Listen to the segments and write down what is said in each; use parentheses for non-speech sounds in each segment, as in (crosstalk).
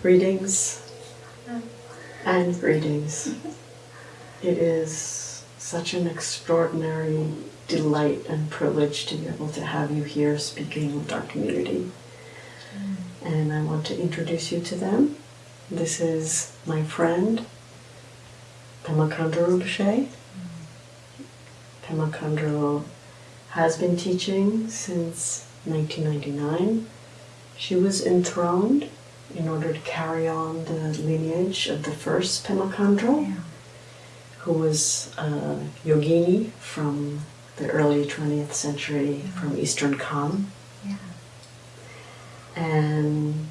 Greetings and greetings. (laughs) It is such an extraordinary delight and privilege to be able to have you here speaking with our community. Mm. And I want to introduce you to them. This is my friend, Pema Khandro Rinpoche. Mm. Pema Khandro has been teaching since 1999. She was enthroned in order to carry on the lineage of the first Pema Khandro, who was a yogini from the early 20th century from Eastern Kham. Yeah. And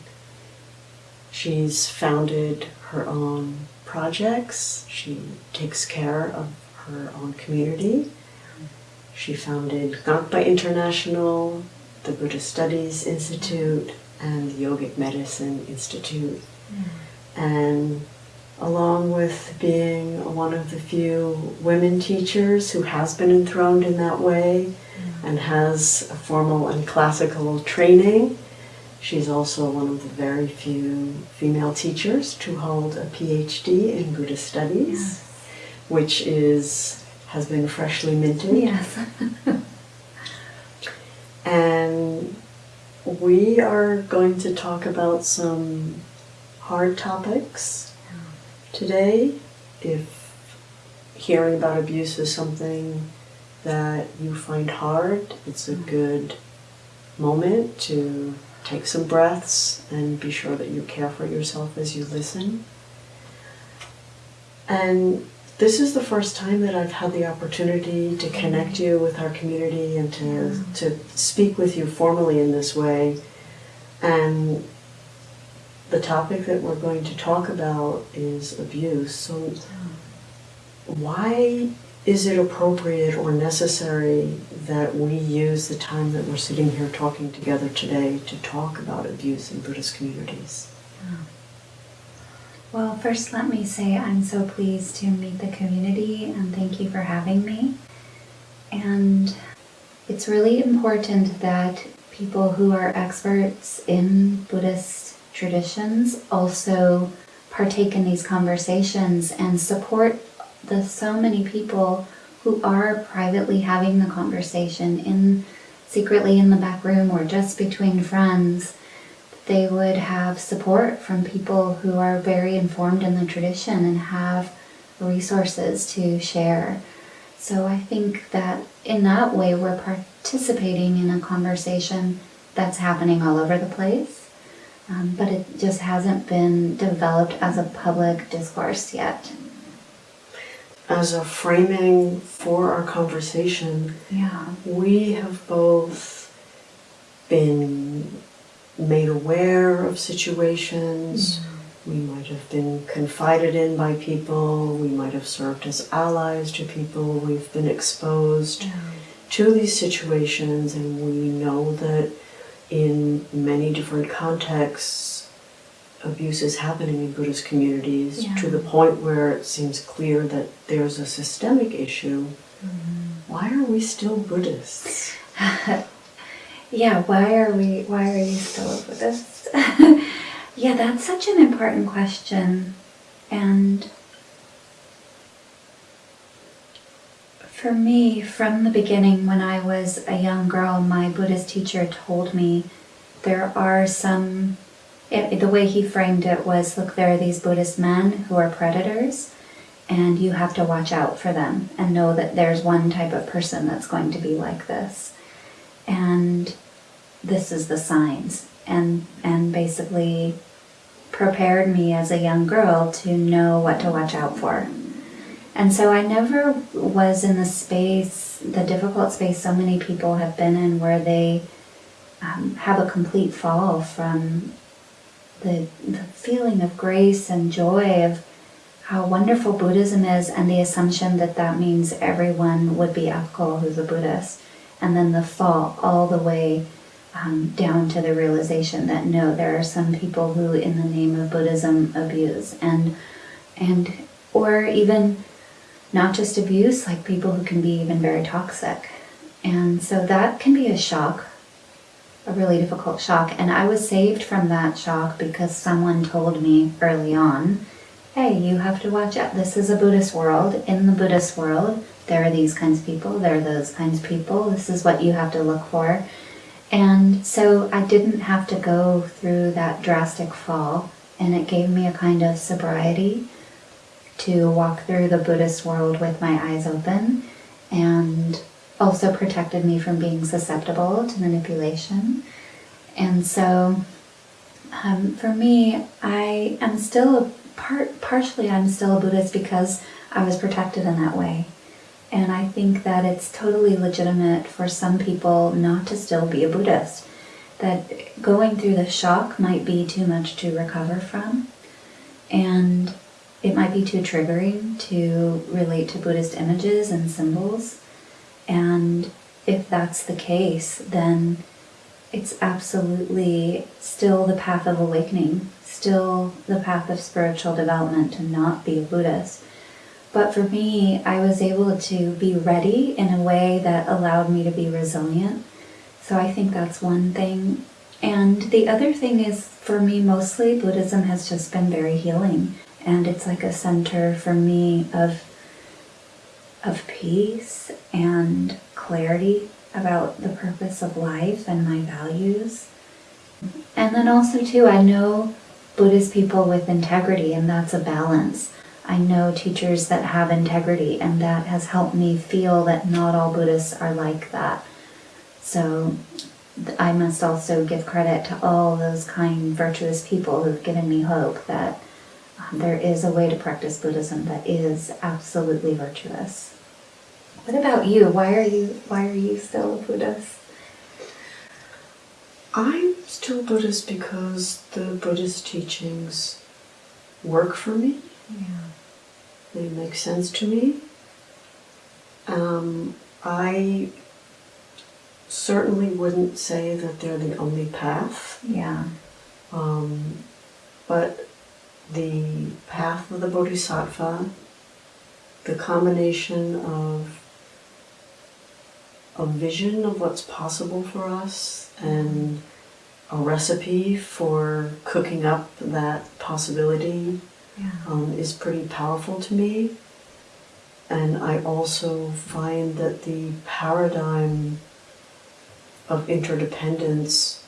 she's founded her own projects. She takes care of her own community. She founded Ngakpa International, the Buddhist Studies Institute, and the Yogic Medicine Institute. Hmm. And along with being one of the few women teachers who has been enthroned in that way hmm. and has a formal and classical training, she's also one of the very few female teachers to hold a PhD in Buddhist Studies, which is has been freshly minted. Yes. (laughs) And we are going to talk about some hard topics today. If hearing about abuse is something that you find hard, it's a good moment to take some breaths and be sure that you care for yourself as you listen. And this is the first time that I've had the opportunity to connect you with our community and to, to speak with you formally in this way. And the topic that we're going to talk about is abuse. So, why is it appropriate or necessary that we use the time that we're sitting here talking together today to talk about abuse in Buddhist communities? Hmm. Well, first, let me say I'm so pleased to meet the community and thank you for having me. And it's really important that people who are experts in Buddhist traditions also partake in these conversations and support the so many people who are privately having the conversation in secretly in the back room or just between friends they would have support from people who are very informed in the tradition and have resources to share. So I think that in that way we're participating in a conversation that's happening all over the place, um, but it just hasn't been developed as a public discourse yet. As a framing for our conversation, Yeah. we have both been made aware of situations. Mm-hmm. We might have been confided in by people. We might have served as allies to people. We've been exposed to these situations, and we know that in many different contexts, abuse is happening in Buddhist communities Yeah. to the point where it seems clear that there's a systemic issue. Mm-hmm. Why are we still Buddhists? (laughs) Yeah, why are we why are you still a Buddhist? (laughs) yeah, that's such an important question. And for me, from the beginning when I was a young girl, my Buddhist teacher told me there are some it, the way he framed it was look, there are these Buddhist men who are predators, and you have to watch out for them and know that there's one type of person that's going to be like this and this is the signs. And and basically prepared me as a young girl to know what to watch out for. And so i never was in the space the difficult space so many people have been in where they um, have a complete fall from the, the feeling of grace and joy of how wonderful buddhism is and the assumption that that means everyone would be ethical who's a buddhist and then the fall all the way um, down to the realization that no, there are some people who, in the name of Buddhism, abuse and and or even not just abuse, like people who can be even very toxic, and so that can be a shock a really difficult shock. And I was saved from that shock because someone told me early on hey, you have to watch out. This is a Buddhist world. In the Buddhist world, there are these kinds of people, there are those kinds of people. This is what you have to look for. And so I didn't have to go through that drastic fall, and it gave me a kind of sobriety to walk through the Buddhist world with my eyes open and also protected me from being susceptible to manipulation. And so um, for me, I am still a part partially I'm still a Buddhist because I was protected in that way. And I think that it's totally legitimate for some people not to still be a Buddhist. That going through the shock might be too much to recover from. And it might be too triggering to relate to Buddhist images and symbols. And if that's the case, then it's absolutely still the path of awakening still the path of spiritual development to not be a Buddhist. But for me, I was able to be ready in a way that allowed me to be resilient. So I think that's one thing. And the other thing is, for me, mostly Buddhism has just been very healing. And it's like a center for me of, of peace and clarity about the purpose of life and my values. And then also, too, I know Buddhist people with integrity, and that's a balance. I know teachers that have integrity, and that has helped me feel that not all Buddhists are like that. So I must also give credit to all those kind, virtuous people who've given me hope that um, there is a way to practice Buddhism that is absolutely virtuous. What about you? Why are you why are you still a Buddhist? I'm still a Buddhist because the Buddhist teachings work for me. Yeah. They make sense to me. Um, I certainly wouldn't say that they're the only path. Yeah. Um, but the path of the Bodhisattva, the combination of a vision of what's possible for us and a recipe for cooking up that possibility Yeah. um, is pretty powerful to me. And I also find that the paradigm of interdependence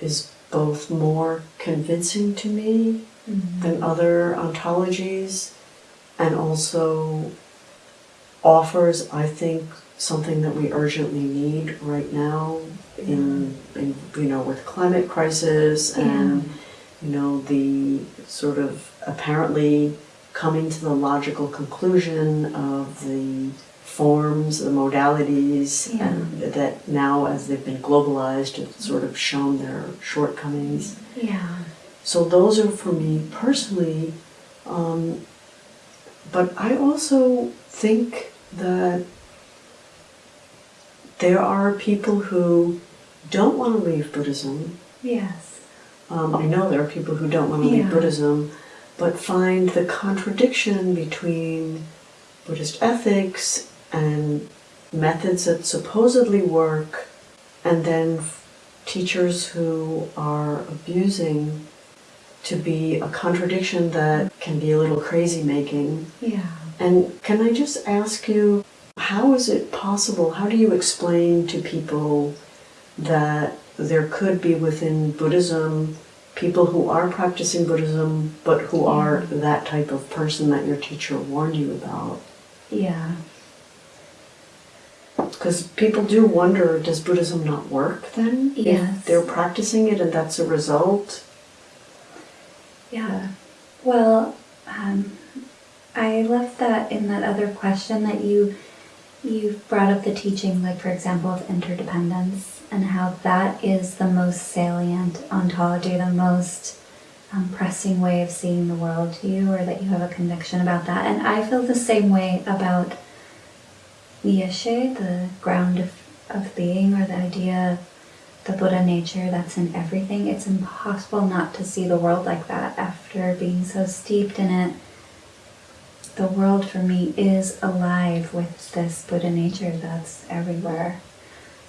is both more convincing to me Mhm. than other ontologies and also offers, I think, something that we urgently need right now in, in you know with climate crisis and you know the sort of apparently coming to the logical conclusion of the forms, the modalities, Yeah. and that now as they've been globalized, have sort of shown their shortcomings. Yeah. So those are for me personally. Um, but I also think that there are people who don't want to leave Buddhism. Yes. Um, I know there are people who don't want to leave Buddhism, but find the contradiction between Buddhist ethics and methods that supposedly work, and then teachers who are abusing to be a contradiction that can be a little crazy making. Yeah. And can I just ask you, how is it possible? How do you explain to people that there could be within Buddhism people who are practicing Buddhism but who are that type of person that your teacher warned you about? Yeah. Because people do wonder does Buddhism not work then? Yes. If they're practicing it and that's a result? Yeah. Well, um, I left that in that other question that you you brought up the teaching, like for example, of interdependence and how that is the most salient ontology, the most um, pressing way of seeing the world to you, or that you have a conviction about that. And I feel the same way about the Yeshe, the ground of, of being, or the idea the Buddha nature that's in everything. It's impossible not to see the world like that after being so steeped in it. The world for me is alive with this Buddha nature that's everywhere.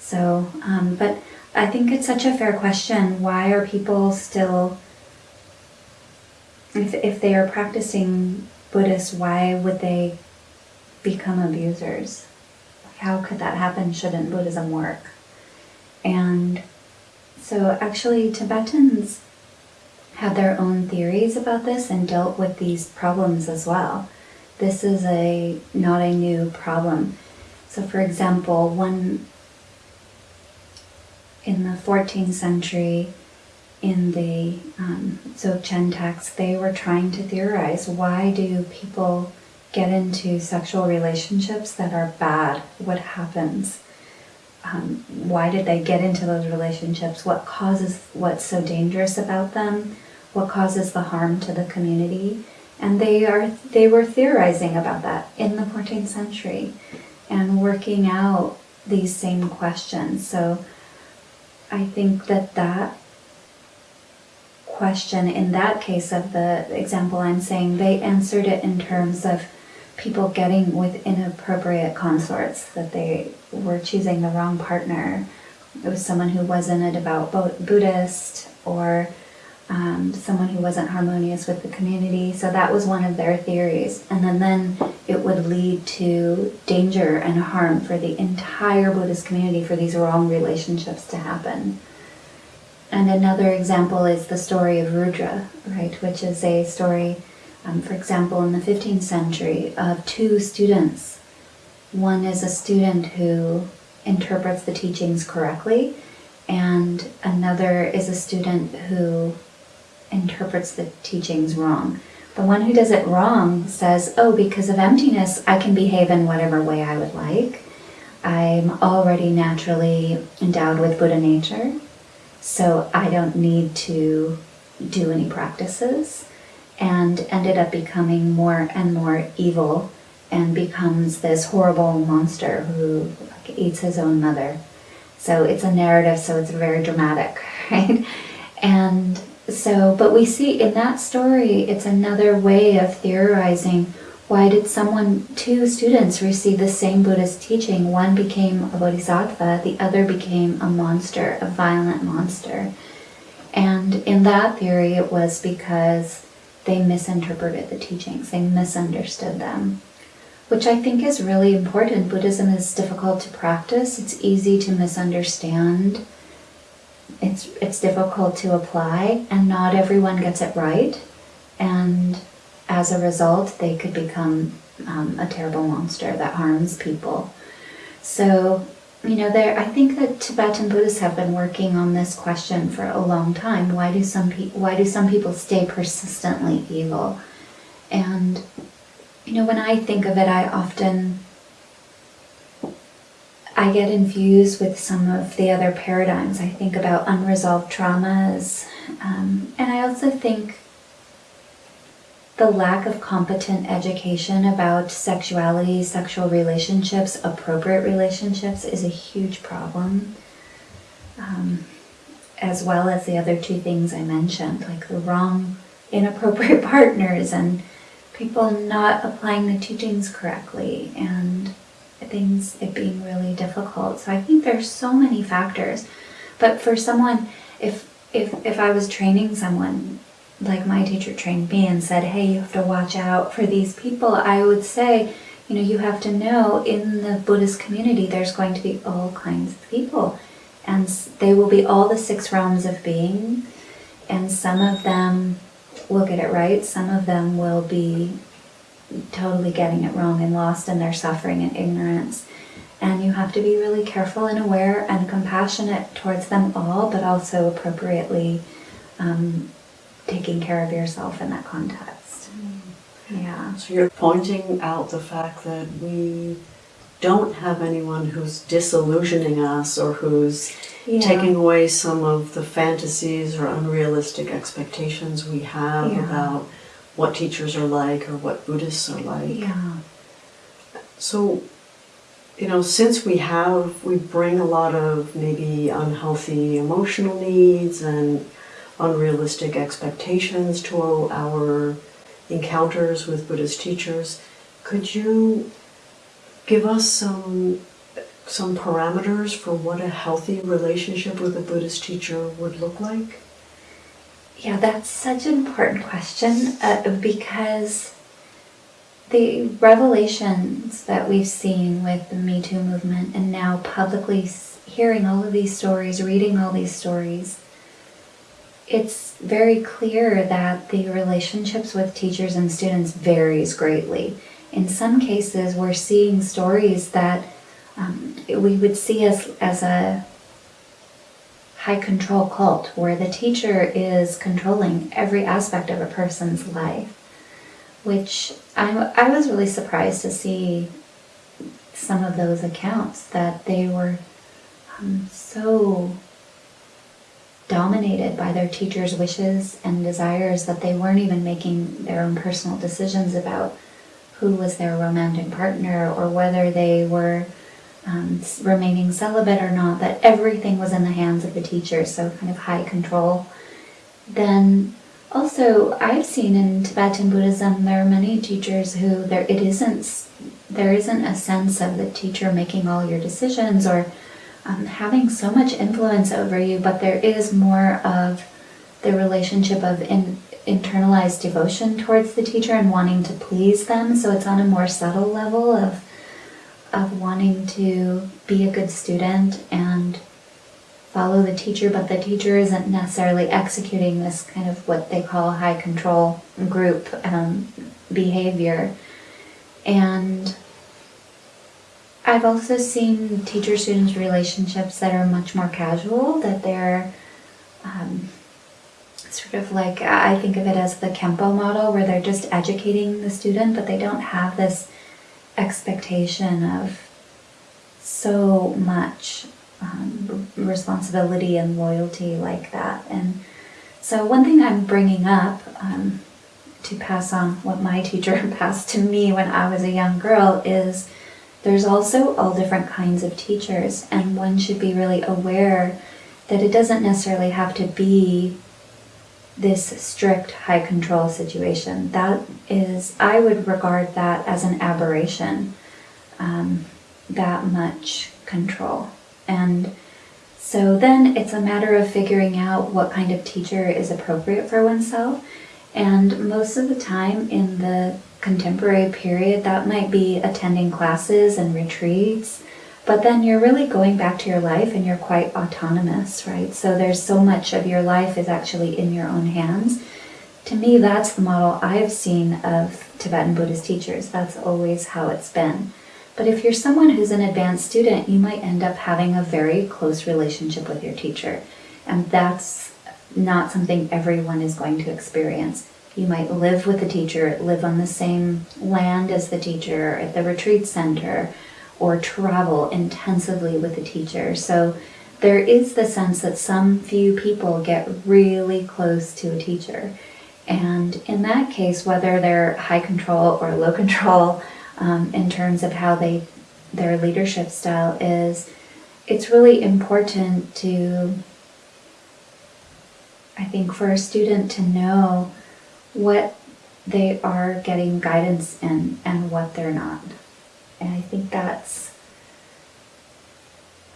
So, um, but I think it's such a fair question. Why are people still, if, if they are practicing Buddhist, why would they become abusers? How could that happen? Shouldn't Buddhism work? And so, actually, Tibetans had their own theories about this and dealt with these problems as well. This is a not a new problem. So, for example, one in the 14th century, in the um, Dzogchen text, they were trying to theorize why do people get into sexual relationships that are bad? What happens? Um, why did they get into those relationships? What causes what's so dangerous about them? What causes the harm to the community? And they are they were theorizing about that in the 14th century and working out these same questions. So I think that that question in that case of the example I'm saying, they answered it in terms of people getting with inappropriate consorts, that they were choosing the wrong partner. It was someone who wasn't a devout Buddhist or um, someone who wasn't harmonious with the community. So that was one of their theories. And then, then it would lead to danger and harm for the entire Buddhist community for these wrong relationships to happen. And another example is the story of Rudra, right, which is a story, um, for example, in the 15th century of two students. One is a student who interprets the teachings correctly, and another is a student who interprets the teachings wrong. The one who does it wrong says, oh, because of emptiness, I can behave in whatever way I would like. I'm already naturally endowed with Buddha nature, so I don't need to do any practices. And ended up becoming more and more evil and becomes this horrible monster who like, eats his own mother. So it's a narrative, so it's very dramatic, (laughs) right? And so, but we see in that story, it's another way of theorizing why did someone, two students receive the same Buddhist teaching? One became a bodhisattva, the other became a monster, a violent monster. And in that theory, it was because they misinterpreted the teachings, they misunderstood them, which I think is really important. Buddhism is difficult to practice, it's easy to misunderstand it's it's difficult to apply and not everyone gets it right. And as a result they could become um, a terrible monster that harms people. So you know there i think that tibetan buddhists have been working on this question for a long time. Why do some people why do some people stay persistently evil? And you know when i think of it i often I get infused with some of the other paradigms. I think about unresolved traumas, um, and I also think the lack of competent education about sexuality, sexual relationships, appropriate relationships is a huge problem. Um, as well as the other two things I mentioned, like the wrong, inappropriate (laughs) partners and people not applying the teachings correctly and things it being really difficult. So I think there's so many factors. But for someone, if if if I was training someone like my teacher trained me and said, "Hey, you have to watch out for these people," I would say, you know, you have to know in the Buddhist community there's going to be all kinds of people, and they will be all the six realms of being, and some of them will get it right, some of them will be totally getting it wrong and lost in their suffering and ignorance. And you have to be really careful and aware and compassionate towards them all, but also appropriately um, taking care of yourself in that context. Mm. Yeah. So you're pointing out the fact that we don't have anyone who's disillusioning us or who's yeah. taking away some of the fantasies or unrealistic expectations we have yeah. about what teachers are like or what Buddhists are like. Yeah. So, you know, since we have, we bring a lot of maybe unhealthy emotional needs and unrealistic expectations to our encounters with Buddhist teachers, could you give us some some parameters for what a healthy relationship with a Buddhist teacher would look like? Yeah, that's such an important question uh, because the revelations that we've seen with the Me Too movement and now publicly hearing all of these stories, reading all these stories, it's very clear that the relationships with teachers and students varies greatly. In some cases, we're seeing stories that um, we would see as, as a high control cult where the teacher is controlling every aspect of a person's life, which I, I was really surprised to see some of those accounts that they were um, so dominated by their teacher's wishes and desires that they weren't even making their own personal decisions about who was their romantic partner or whether they were um, remaining celibate or not, that everything was in the hands of the teacher, so kind of high control. Then also, I've seen in Tibetan Buddhism there are many teachers who there it isn't there isn't a sense of the teacher making all your decisions or um, having so much influence over you, but there is more of the relationship of in, internalized devotion towards the teacher and wanting to please them. So it's on a more subtle level of of wanting to be a good student and follow the teacher, but the teacher isn't necessarily executing this kind of what they call high control group um, behavior. And I've also seen teacher student relationships that are much more casual, that they're um, sort of like I think of it as the Khenpo model, where they're just educating the student, but they don't have this expectation of so much um, responsibility and loyalty like that. And so, one thing I'm bringing up um, to pass on what my (laughs) teacher (laughs) passed to me when I was a young girl is there's also all different kinds of teachers, and one should be really aware that it doesn't necessarily have to be this strict high control situation. That is, I would regard that as an aberration, um, that much control. And so then it's a matter of figuring out what kind of teacher is appropriate for oneself. And most of the time in the contemporary period, that might be attending classes and retreats. But then you're really going back to your life and you're quite autonomous, right? So there's so much of your life is actually in your own hands. To me, that's the model I've seen of Tibetan Buddhist teachers. That's always how it's been. But if you're someone who's an advanced student, you might end up having a very close relationship with your teacher. And that's not something everyone is going to experience. You might live with the teacher, live on the same land as the teacher at the retreat center, or travel intensively with a teacher. So there is the sense that some few people get really close to a teacher. And in that case, whether they're high control or low control, um, in terms of how they their leadership style is, it's really important to I think for a student to know what they are getting guidance in and what they're not. And I think that's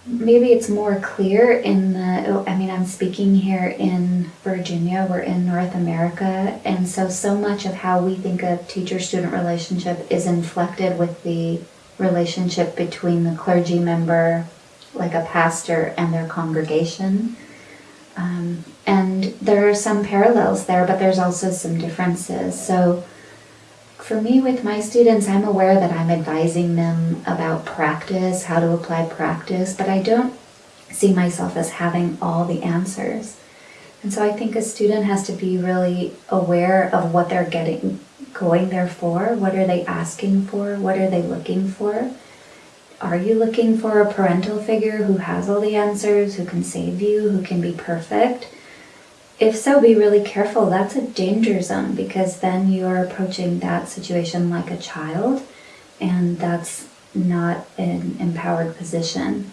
maybe it's more clear in the I mean I'm speaking here in Virginia, we're in North America, and so so much of how we think of teacher student relationship is inflected with the relationship between the clergy member like a pastor and their congregation. Um, and there are some parallels there, but there's also some differences. So, for me, with my students, I'm aware that I'm advising them about practice, how to apply practice, but I don't see myself as having all the answers. And so I think a student has to be really aware of what they're getting, going there for. What are they asking for? What are they looking for? Are you looking for a parental figure who has all the answers, who can save you, who can be perfect? If so, be really careful. That's a danger zone because then you're approaching that situation like a child, and that's not an empowered position.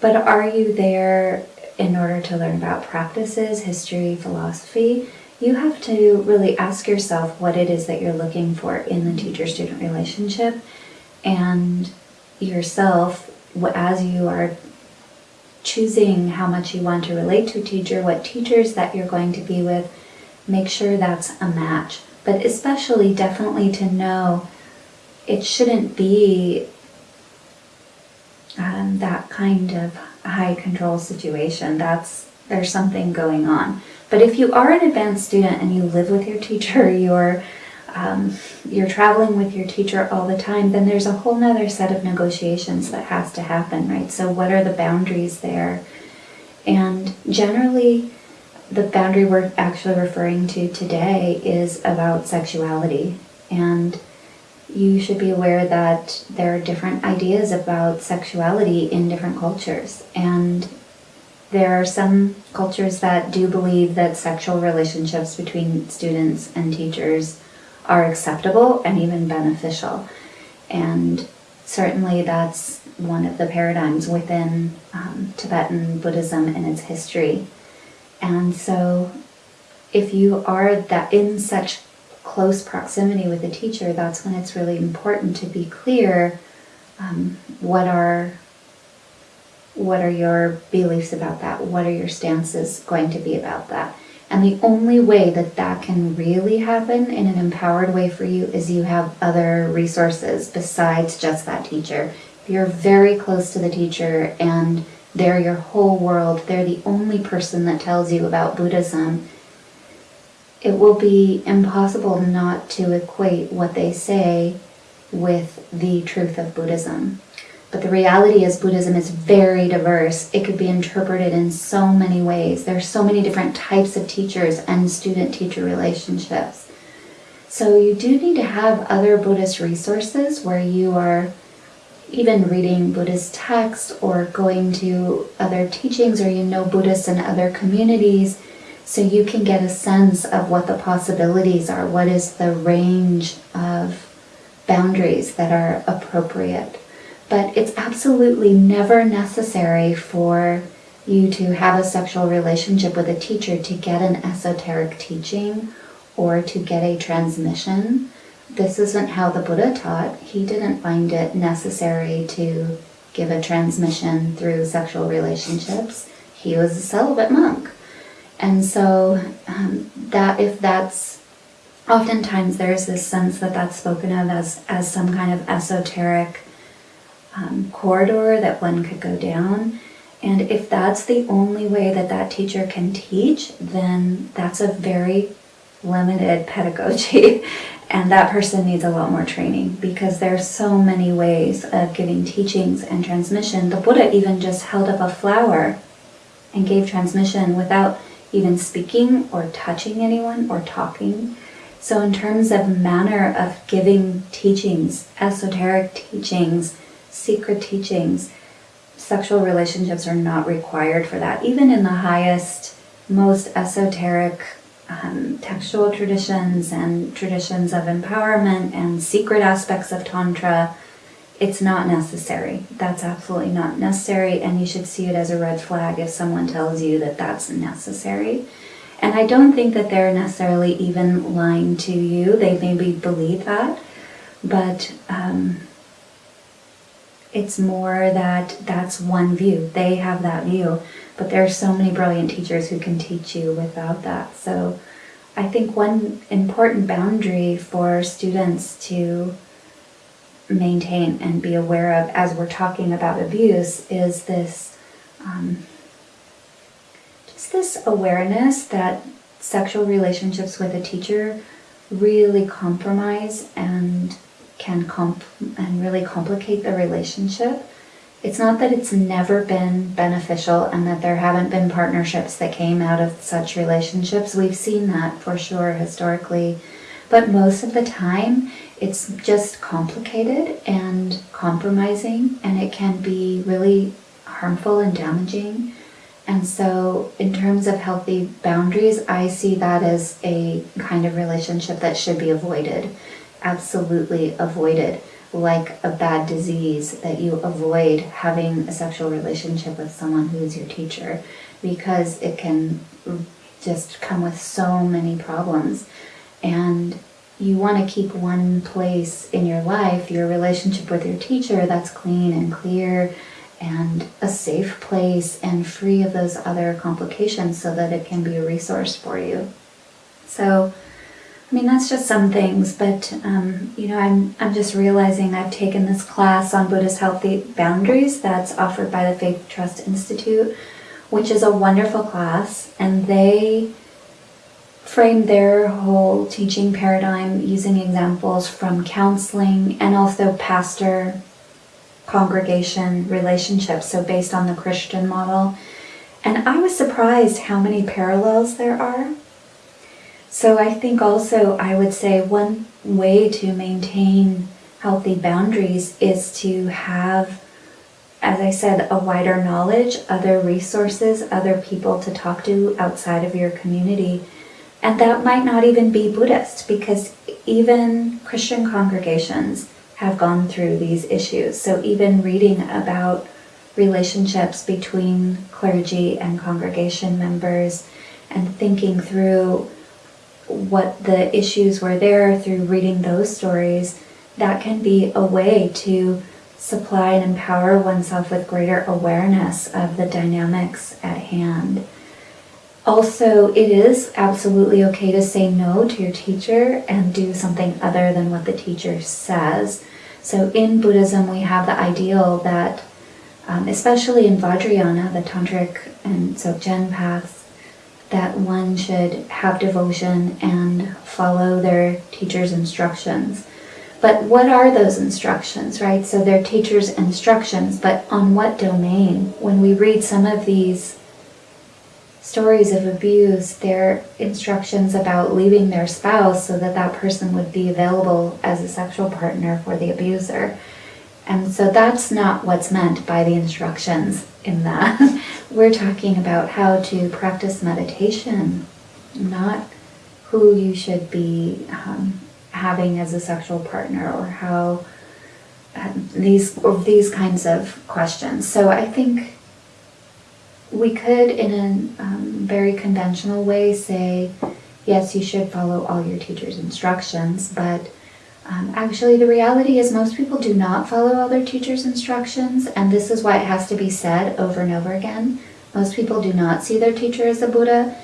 But are you there in order to learn about practices, history, philosophy? You have to really ask yourself what it is that you're looking for in the teacher student relationship and yourself as you are choosing how much you want to relate to a teacher, what teachers that you're going to be with, make sure that's a match. But especially, definitely to know it shouldn't be um, that kind of high control situation. That's there's something going on. But if you are an advanced student and you live with your teacher, (laughs) you're um, you're traveling with your teacher all the time, then there's a whole nother set of negotiations that has to happen, right? So what are the boundaries there? And generally, the boundary we're actually referring to today is about sexuality. And you should be aware that there are different ideas about sexuality in different cultures. And there are some cultures that do believe that sexual relationships between students and teachers are acceptable and even beneficial. And certainly that's one of the paradigms within um, Tibetan Buddhism and its history. And so if you are that in such close proximity with a teacher, that's when it's really important to be clear um, what are what are your beliefs about that? What are your stances going to be about that? And the only way that that can really happen in an empowered way for you is you have other resources besides just that teacher. If you're very close to the teacher and they're your whole world, they're the only person that tells you about Buddhism, it will be impossible not to equate what they say with the truth of Buddhism. But the reality is, Buddhism is very diverse. It could be interpreted in so many ways. There are so many different types of teachers and student teacher relationships. So, you do need to have other Buddhist resources where you are even reading Buddhist texts or going to other teachings or you know Buddhists in other communities so you can get a sense of what the possibilities are, what is the range of boundaries that are appropriate. But it's absolutely never necessary for you to have a sexual relationship with a teacher to get an esoteric teaching or to get a transmission. This isn't how the Buddha taught. He didn't find it necessary to give a transmission through sexual relationships. He was a celibate monk. And so, um, that if that's oftentimes there's this sense that that's spoken of as, as some kind of esoteric um, corridor that one could go down. And if that's the only way that that teacher can teach, then that's a very limited pedagogy. (laughs) and that person needs a lot more training because there's so many ways of giving teachings and transmission. The Buddha even just held up a flower and gave transmission without even speaking or touching anyone or talking. So, in terms of manner of giving teachings, esoteric teachings, secret teachings, sexual relationships are not required for that. Even in the highest, most esoteric um, textual traditions and traditions of empowerment and secret aspects of Tantra, it's not necessary. That's absolutely not necessary, and you should see it as a red flag if someone tells you that that's necessary. And I don't think that they're necessarily even lying to you. They maybe believe that, but um, it's more that that's one view. They have that view, but there are so many brilliant teachers who can teach you without that. So I think one important boundary for students to maintain and be aware of as we're talking about abuse is this um, just this awareness that sexual relationships with a teacher really compromise and can comp and really complicate the relationship. It's not that it's never been beneficial and that there haven't been partnerships that came out of such relationships. We've seen that for sure historically. But most of the time, it's just complicated and compromising, and it can be really harmful and damaging. And so, in terms of healthy boundaries, I see that as a kind of relationship that should be avoided absolutely avoided, like a bad disease, that you avoid having a sexual relationship with someone who is your teacher because it can just come with so many problems. And you want to keep one place in your life, your relationship with your teacher, that's clean and clear and a safe place and free of those other complications so that it can be a resource for you. So, I mean, that's just some things, but um, you know, I'm I'm just realizing I've taken this class on Buddhist healthy boundaries that's offered by the Faith Trust Institute, which is a wonderful class, and they frame their whole teaching paradigm using examples from counseling and also pastor congregation relationships, so based on the Christian model. And I was surprised how many parallels there are so I think also I would say one way to maintain healthy boundaries is to have, as I said, a wider knowledge, other resources, other people to talk to outside of your community. And that might not even be Buddhist because even Christian congregations have gone through these issues. So even reading about relationships between clergy and congregation members and thinking through what the issues were there through reading those stories, that can be a way to supply and empower oneself with greater awareness of the dynamics at hand. Also, it is absolutely okay to say no to your teacher and do something other than what the teacher says. So, in Buddhism, we have the ideal that, um, especially in Vajrayana, the Tantric and so Dzogchen paths, that one should have devotion and follow their teacher's instructions. But what are those instructions, right? So they're teacher's instructions, but on what domain? When we read some of these stories of abuse, they're instructions about leaving their spouse so that that person would be available as a sexual partner for the abuser. And so that's not what's meant by the instructions in that. (laughs) We're talking about how to practice meditation, not who you should be um, having as a sexual partner or how uh, these or these kinds of questions. So I think we could, in a um, very conventional way, say, yes, you should follow all your teacher's instructions, but um, actually, the reality is most people do not follow all their teacher's instructions, and this is why it has to be said over and over again. Most people do not see their teacher as a Buddha.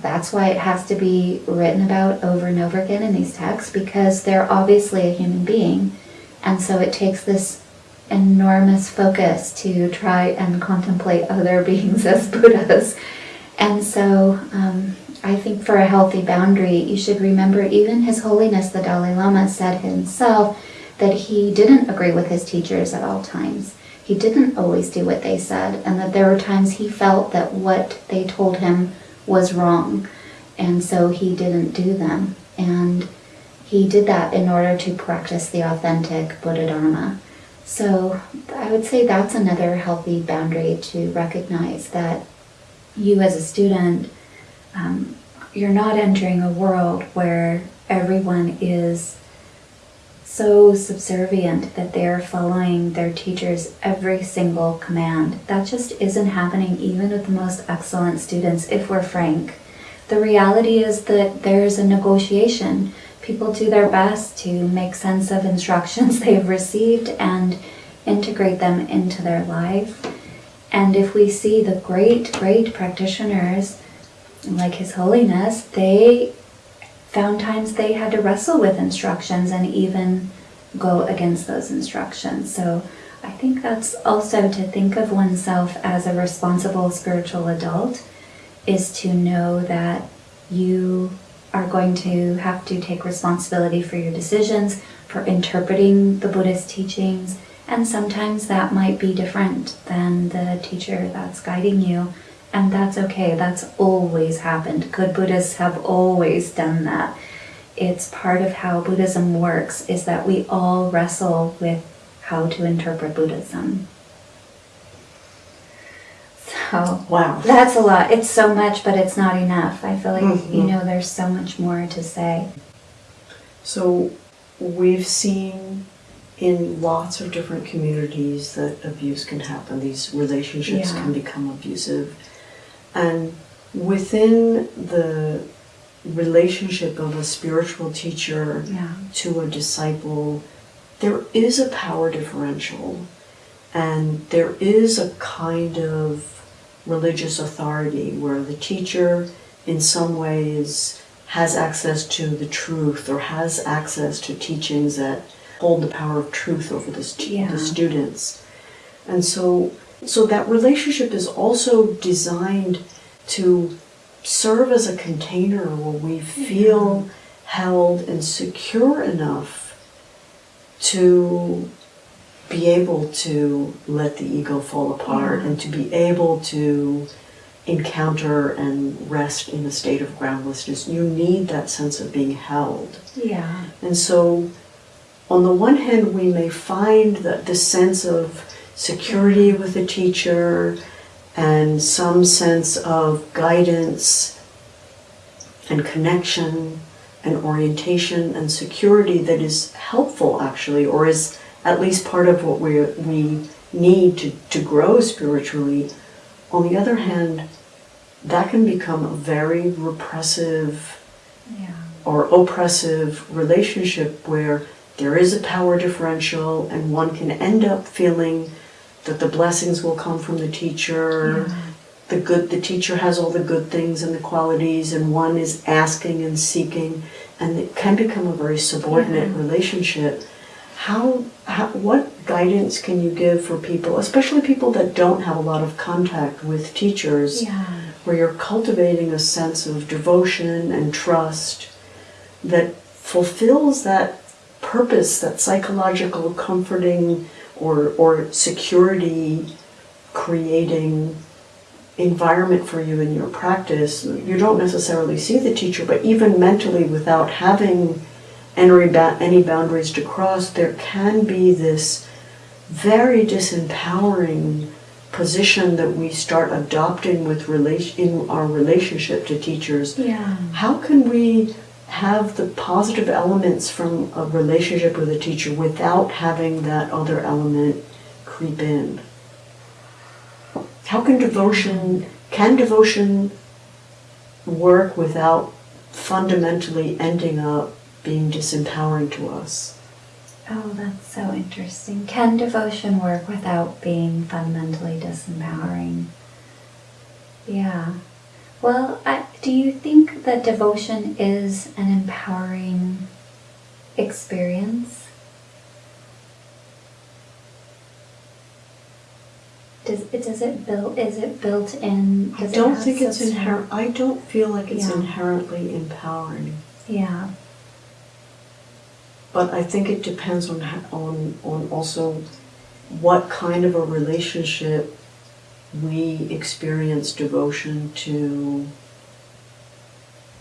That's why it has to be written about over and over again in these texts, because they're obviously a human being. And so it takes this enormous focus to try and contemplate other (laughs) beings as Buddhas. And so um, I think for a healthy boundary, you should remember even His Holiness the Dalai Lama said himself that he didn't agree with his teachers at all times. He didn't always do what they said, and that there were times he felt that what they told him was wrong, and so he didn't do them. And he did that in order to practice the authentic Buddha Dharma. So I would say that's another healthy boundary to recognize that you as a student um, you're not entering a world where everyone is so subservient that they're following their teacher's every single command. That just isn't happening even with the most excellent students, if we're frank. The reality is that there's a negotiation. People do their best to make sense of instructions (laughs) they've received and integrate them into their life. And if we see the great, great practitioners like His Holiness, they found times they had to wrestle with instructions and even go against those instructions. So I think that's also to think of oneself as a responsible spiritual adult is to know that you are going to have to take responsibility for your decisions, for interpreting the Buddhist teachings, and sometimes that might be different than the teacher that's guiding you. And that's okay. That's always happened. Good Buddhists have always done that. It's part of how Buddhism works is that we all wrestle with how to interpret Buddhism. So Wow. that's a lot. It's so much, but it's not enough. I feel like Mhm. you know there's so much more to say. So we've seen in lots of different communities that abuse can happen. These relationships Yeah. can become abusive. And within the relationship of a spiritual teacher Yeah. to a disciple, there is a power differential. And there is a kind of religious authority where the teacher, in some ways, has access to the truth or has access to teachings that hold the power of truth over the, stu- Yeah. the students. And so, so that relationship is also designed to serve as a container where we feel mm-hmm. held and secure enough to be able to let the ego fall apart Yeah. and to be able to encounter and rest in a state of groundlessness. You need that sense of being held. Yeah. And so, on the one hand, we may find that the sense of security with a teacher and some sense of guidance and connection and orientation and security that is helpful, actually, or is at least part of what we, we need to, to grow spiritually. On the other hand, that can become a very repressive Yeah. or oppressive relationship where there is a power differential and one can end up feeling that the blessings will come from the teacher Yeah. the good the teacher has all the good things and the qualities and one is asking and seeking and it can become a very subordinate Yeah. relationship how, how what guidance can you give for people especially people that don't have a lot of contact with teachers Yeah. where you're cultivating a sense of devotion and trust that fulfills that purpose, that psychological comforting or, or security creating environment for you in your practice. You don't necessarily see the teacher, but even mentally, without having any, boundaries to cross, there can be this very disempowering position that we start adopting with relation in our relationship to teachers Yeah. how can we have the positive elements from a relationship with a teacher without having that other element creep in how can devotion can devotion work without fundamentally ending up being disempowering to us Oh, that's so interesting. Can devotion work without being fundamentally disempowering? Yeah. Well, I, do you think that devotion is an empowering experience? Does it does it build is it built in? I it don't have think it's inherent. I don't feel like it's Yeah. inherently empowering. Yeah. But I think it depends on on on also what kind of a relationship we experience devotion to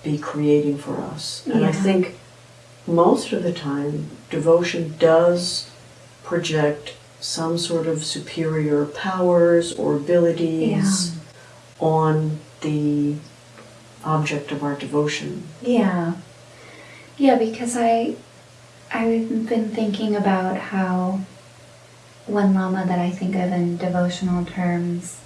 be creating for us. And I think most of the time devotion does project some sort of superior powers or abilities on the object of our devotion. Yeah. Yeah, because I I've been thinking about how one lama that I think of in devotional terms.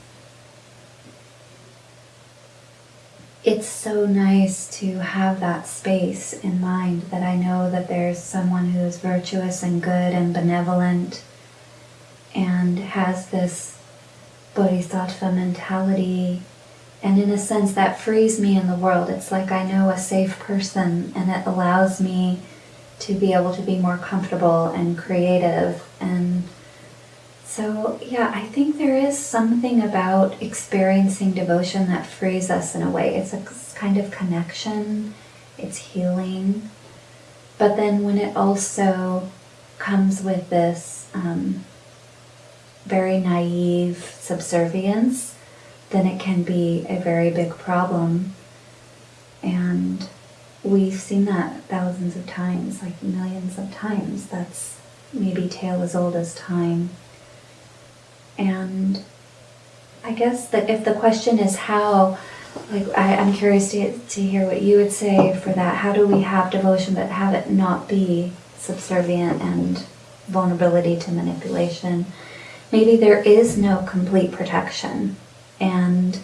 It's so nice to have that space in mind that I know that there's someone who's virtuous and good and benevolent and has this bodhisattva mentality. And in a sense that frees me in the world. It's like i know a safe person and it allows me to be able to be more comfortable and creative and so yeah i think there is something about experiencing devotion that frees us in a way it's a kind of connection it's healing but then when it also comes with this um, very naive subservience then it can be a very big problem. And we've seen that thousands of times, like millions of times. That's maybe tale as old as time. And I guess that if the question is how, like I, I'm curious to, to hear what you would say for that. How do we have devotion but have it not be subservient and vulnerability to manipulation? Maybe there is no complete protection and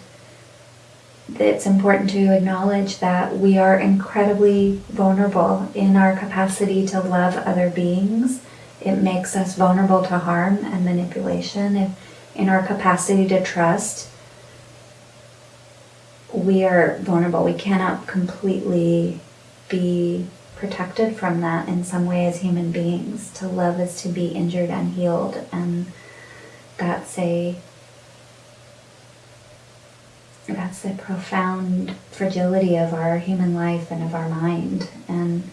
it's important to acknowledge that we are incredibly vulnerable in our capacity to love other beings it makes us vulnerable to harm and manipulation. If in our capacity to trust, we are vulnerable. We cannot completely be protected from that in some way as human beings. To love is to be injured and healed, and that's a that's the profound fragility of our human life and of our mind. And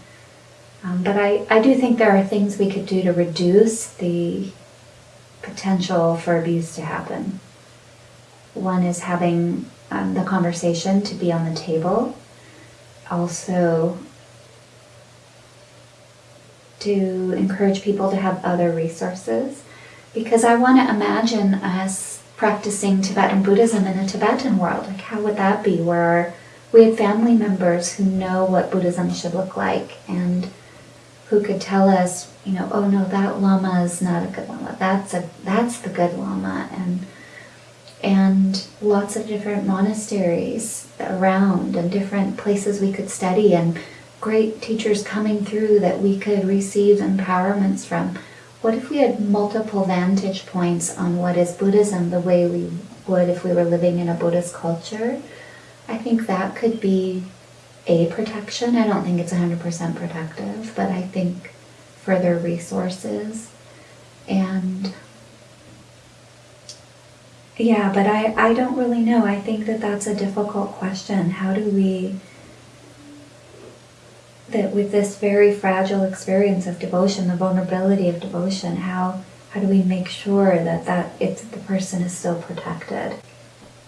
um, but I, I do think there are things we could do to reduce the potential for abuse to happen. One is having um, the conversation to be on the table. Also, to encourage people to have other resources. Because I want to imagine us practicing Tibetan Buddhism in a Tibetan world. Like, how would that be? Where we had family members who know what Buddhism should look like and who could tell us, you know, oh no, that lama is not a good lama. That's a that's the good lama, and and lots of different monasteries around and different places we could study and great teachers coming through that we could receive empowerments from. What if we had multiple vantage points on what is Buddhism the way we would if we were living in a Buddhist culture? I think that could be a protection. I don't think it's 100% protective, but I think further resources and yeah, but I, I don't really know. I think that that's a difficult question. How do we that with this very fragile experience of devotion, the vulnerability of devotion, how how do we make sure that that it's the person is still protected?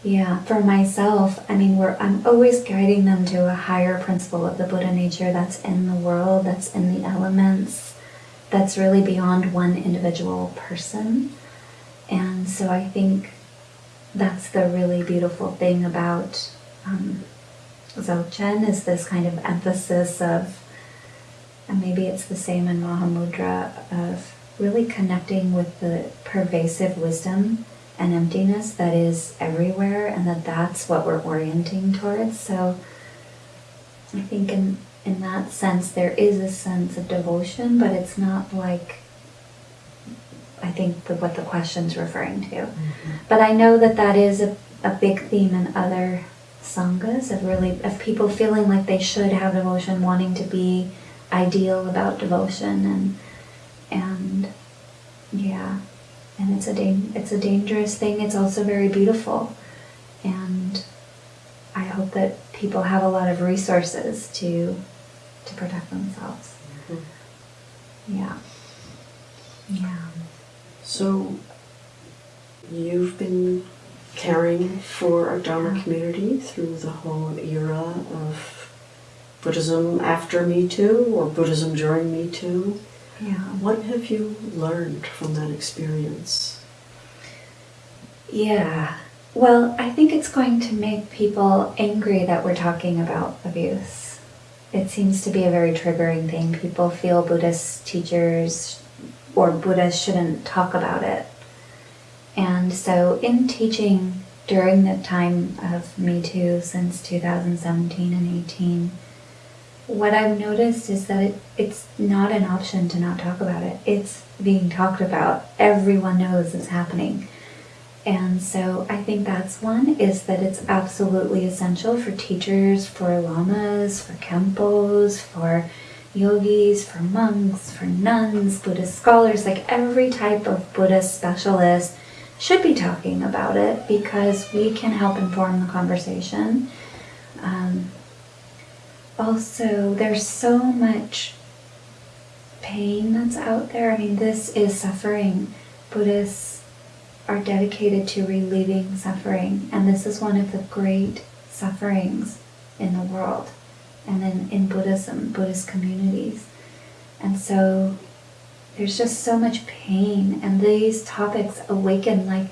Yeah, for myself, I mean, we're I'm always guiding them to a higher principle of the Buddha nature that's in the world, that's in the elements, that's really beyond one individual person. And so I think that's the really beautiful thing about um, Dzogchen is this kind of emphasis of, and maybe it's the same in Mahamudra, of really connecting with the pervasive wisdom and emptiness that is everywhere, and that that's what we're orienting towards. So I think in in that sense there is a sense of devotion, but it's not like I think the, what the question's referring to. Mm-hmm. But I know that that is a, a big theme in other sanghas of really of people feeling like they should have devotion, wanting to be ideal about devotion, and and yeah, and it's a it's a dangerous thing. It's also very beautiful, and I hope that people have a lot of resources to to protect themselves. Mm-hmm. Yeah, yeah. So you've been caring for our Dharma community through the whole era of Buddhism after Me Too or Buddhism during Me Too. Yeah. What have you learned from that experience? Yeah. Well, I think it's going to make people angry that we're talking about abuse. It seems to be a very triggering thing. People feel Buddhist teachers or Buddhists shouldn't talk about it. And so, in teaching during the time of Me Too since 2017 and 18, what I've noticed is that it, it's not an option to not talk about it. It's being talked about. Everyone knows it's happening. And so I think that's one is that it's absolutely essential for teachers, for lamas, for khenpos, for yogis, for monks, for nuns, Buddhist scholars, like every type of Buddhist specialist should be talking about it because we can help inform the conversation. Um, also, there's so much pain that's out there. I mean, this is suffering. Buddhists are dedicated to relieving suffering, and this is one of the great sufferings in the world and in, in Buddhism, Buddhist communities. And so there's just so much pain, and these topics awaken like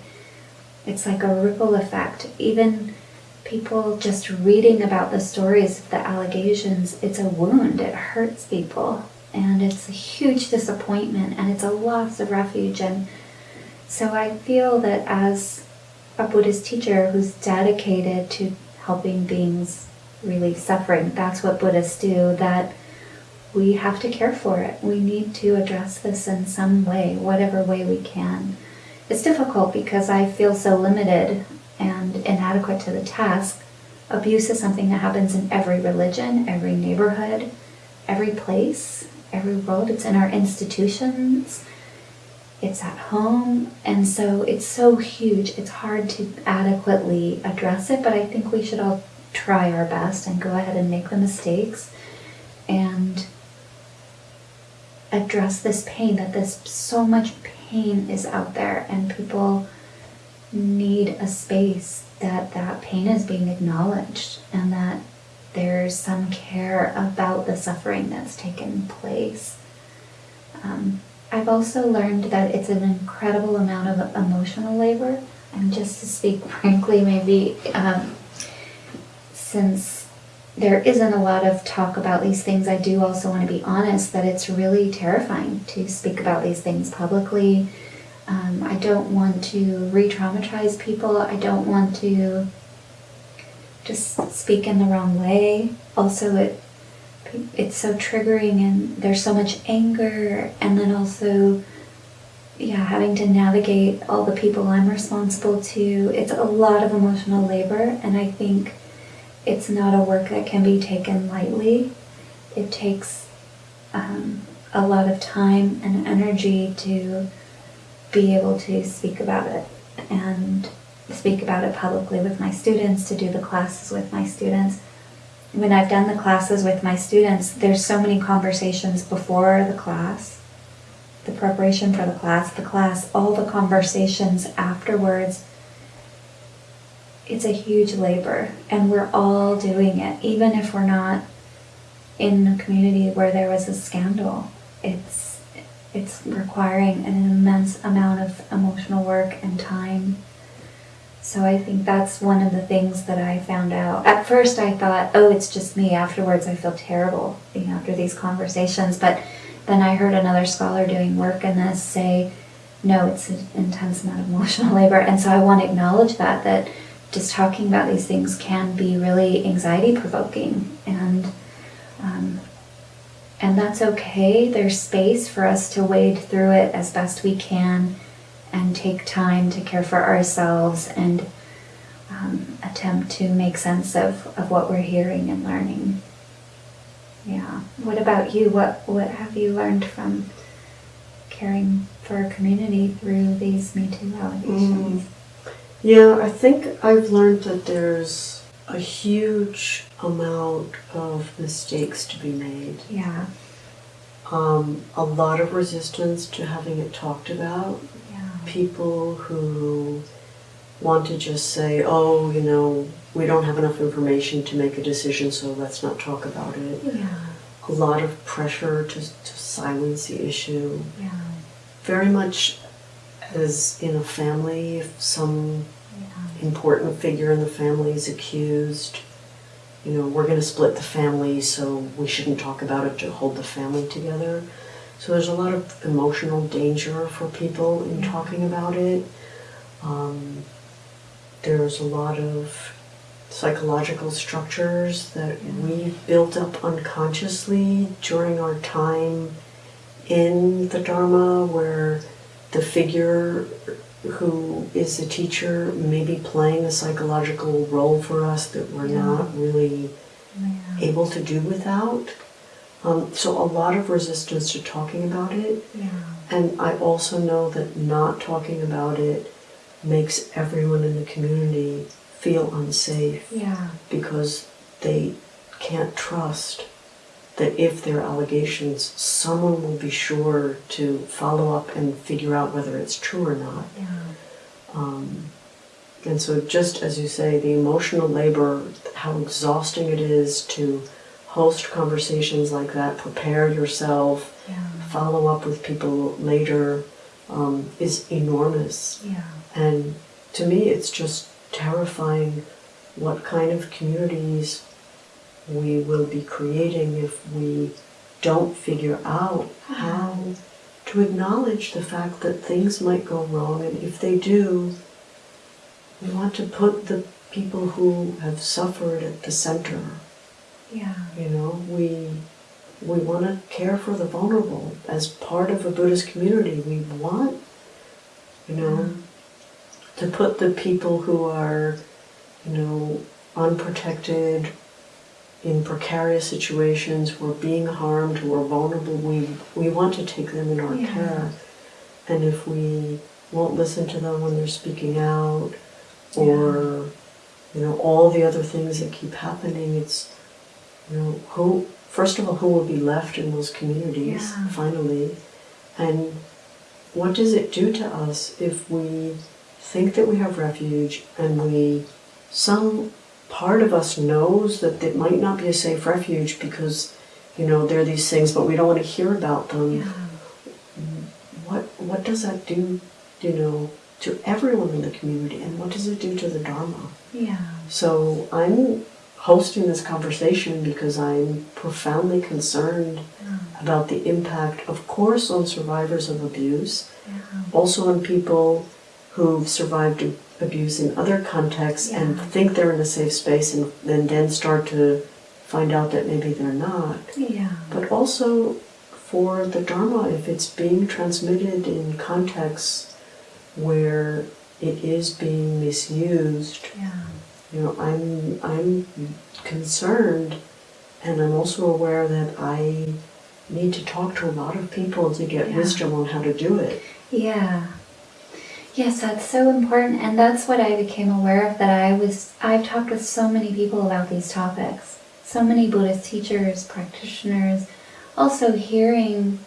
it's like a ripple effect. Even people just reading about the stories of the allegations, it's a wound, it hurts people, and it's a huge disappointment, and it's a loss of refuge. And so I feel that as a Buddhist teacher who's dedicated to helping beings relieve suffering. That's what Buddhists do. That we have to care for it. We need to address this in some way, whatever way we can. It's difficult because I feel so limited inadequate to the task. Abuse is something that happens in every religion, every neighborhood, every place, every world. It's in our institutions, it's at home, and so it's so huge. It's hard to adequately address it, but I think we should all try our best and go ahead and make the mistakes and address this pain that this so much pain is out there and people need a space that that pain is being acknowledged and that there's some care about the suffering that's taken place. Um, I've also learned that it's an incredible amount of emotional labor. And just to speak (laughs) frankly, maybe um, since there isn't a lot of talk about these things, I do also want to be honest that it's really terrifying to speak about these things publicly. Um, I don't want to re traumatize people. I don't want to just speak in the wrong way. Also, it it's so triggering and there's so much anger and then also yeah having to navigate all the people i'm responsible to it's a lot of emotional labor and i think it's not a work that can be taken lightly it takes um, a lot of time and energy to be able to speak about it and speak about it publicly with my students to do the classes with my students when I've done the classes with my students, there's so many conversations before the class, the preparation for the class, the class, all the conversations afterwards. It's a huge labor, and we're all doing it, even if we're not in a community where there was a scandal. It's it's requiring an immense amount of emotional work and time so I think that's one of the things that I found out. At first, I thought, oh, it's just me. Afterwards, I feel terrible you know, after these conversations. But then I heard another scholar doing work in this say, no, it's an intense amount of emotional (laughs) labor. And so I want to acknowledge that, that just talking about these things can be really anxiety provoking. And, um, and that's okay. There's space for us to wade through it as best we can and take time to care for ourselves and um, attempt to make sense of, of what we're hearing and learning. Yeah. What about you? What what have you learned from caring for a community through these Me Too allegations? Mm. Yeah, I think I've learned that there's a huge amount of mistakes to be made. Yeah. Um, a lot of resistance to having it talked about Yeah. people who want to just say, oh, you know, we don't have enough information to make a decision, so let's not talk about it. Yeah. A lot of pressure to, to silence the issue. Yeah. Very much as in a family, if some yeah. important figure in the family is accused, you know, we're going to split the family, so we shouldn't talk about it to hold the family together. So there's a lot of emotional danger for people in talking about it. Um, there's a lot of psychological structures that we built up unconsciously during our time in the Dharma where the figure who is the teacher maybe playing a psychological role for us that we're yeah. not really yeah. able to do without. Um, so a lot of resistance to talking about it. Yeah. And I also know that not talking about it makes everyone in the community feel unsafe. Yeah. Because they can't trust that if there are allegations, someone will be sure to follow up and figure out whether it's true or not. Yeah. Um, and so, just as you say, the emotional labor, how exhausting it is to host conversations like that, prepare yourself, yeah. follow up with people later um, is enormous. Yeah. And to me, it's just terrifying what kind of communities we will be creating if we don't figure out ah. how to acknowledge the fact that things might go wrong. And if they do, we want to put the people who have suffered at the center yeah. You know, we we want to care for the vulnerable. As part of a Buddhist community, we want, you know, ah. to put the people who are, you know, unprotected, in precarious situations, we're being harmed, we're vulnerable, we, we want to take them in our Yeah. care. And if we won't listen to them when they're speaking out, or, you know, all the other things that keep happening, it's, you know, who, first of all, who will be left in those communities Yeah. finally? And what does it do to us if we think that we have refuge and we, some part of us knows that it might not be a safe refuge because, you know, there are these things, but we don't want to hear about them. Yeah. What, what does that do, you know, to everyone in the community and what does it do to the Dharma? Yeah. So I'm hosting this conversation because I'm profoundly concerned mm. about the impact, of course, on survivors of abuse, Yeah. also on people who've survived abuse in other contexts and think they're in a safe space and, and then start to find out that maybe they're not. Yeah. But also for the Dharma, if it's being transmitted in contexts where it is being misused, Yeah. you know, I'm I'm concerned, and I'm also aware that I need to talk to a lot of people to get Yeah. wisdom on how to do it. Yeah. Yes, that's so important. And that's what I became aware of that I was, I've talked with so many people about these topics. So many Buddhist teachers, practitioners, also hearing,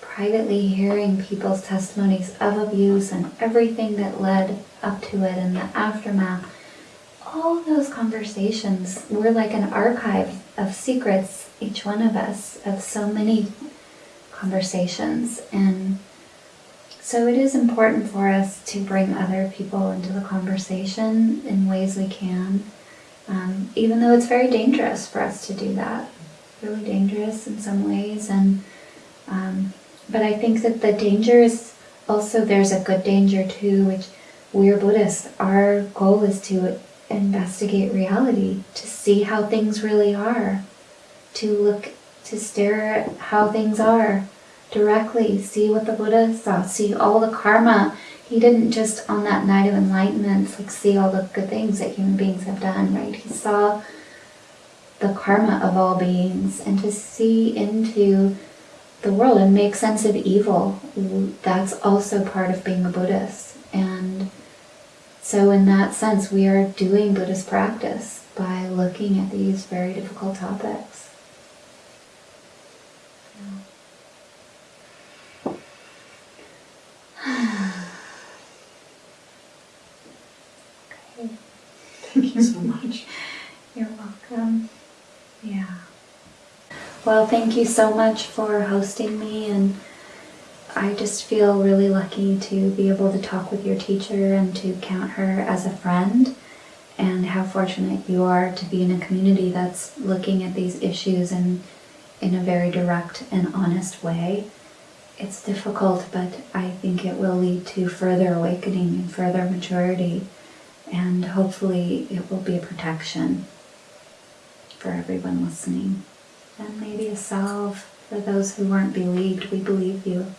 privately hearing people's testimonies of abuse and everything that led up to it and the aftermath. All those conversations were like an archive of secrets, each one of us, of so many conversations. And so it is important for us to bring other people into the conversation in ways we can, um, even though it's very dangerous for us to do that. Really dangerous in some ways, and um, but I think that the danger is also there's a good danger too, which we're Buddhists. Our goal is to investigate reality, to see how things really are, to look, to stare at how things are directly, see what the Buddha saw, see all the karma. He didn't just on that night of enlightenment like see all the good things that human beings have done, right? He saw the karma of all beings and to see into the world and make sense of evil. That's also part of being a Buddhist. And so in that sense we are doing Buddhist practice by looking at these very difficult topics. Okay. Thank you so much. (laughs) You're welcome. Yeah. Well, thank you so much for hosting me, and I just feel really lucky to be able to talk with your teacher and to count her as a friend, and how fortunate you are to be in a community that's looking at these issues in, in a very direct and honest way. It's difficult, but I think it will lead to further awakening and further maturity and hopefully it will be a protection for everyone listening and maybe a salve for those who weren't believed. We believe you.